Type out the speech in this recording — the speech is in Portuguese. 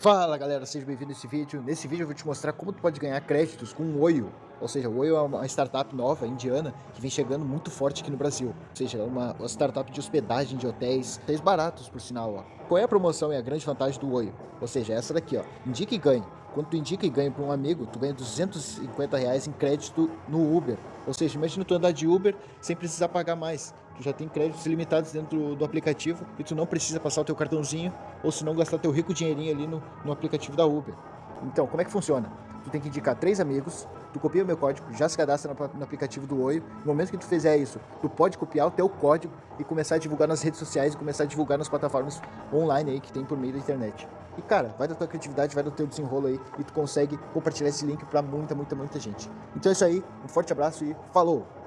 Fala galera, seja bem-vindo a esse vídeo. Nesse vídeo eu vou te mostrar como tu pode ganhar créditos com o Oio. Ou seja, o Oio é uma startup nova, indiana, que vem chegando muito forte aqui no Brasil. Ou seja, é uma, startup de hospedagem de hotéis, hotéis baratos por sinal. Ó. Qual é a promoção e a grande vantagem do Oio? Ou seja, essa daqui, ó. Indica e ganha. Quando tu indica e ganha para um amigo, tu ganha 250 reais em crédito no Uber. Ou seja, imagina tu andar de Uber sem precisar pagar mais. Já tem créditos ilimitados dentro do, aplicativo e tu não precisa passar o teu cartãozinho ou se não gastar teu rico dinheirinho ali no, no aplicativo da Uber. Então, como é que funciona? Tu tem que indicar três amigos, tu copia o meu código, já se cadastra no, no, aplicativo do Oi. No momento que tu fizer isso, tu pode copiar o teu código e começar a divulgar nas redes sociais e começar a divulgar nas plataformas online aí que tem por meio da internet. E cara, vai da tua criatividade, vai do teu desenrolo aí e tu consegue compartilhar esse link para muita, muita, muita gente. Então é isso aí, um forte abraço e falou!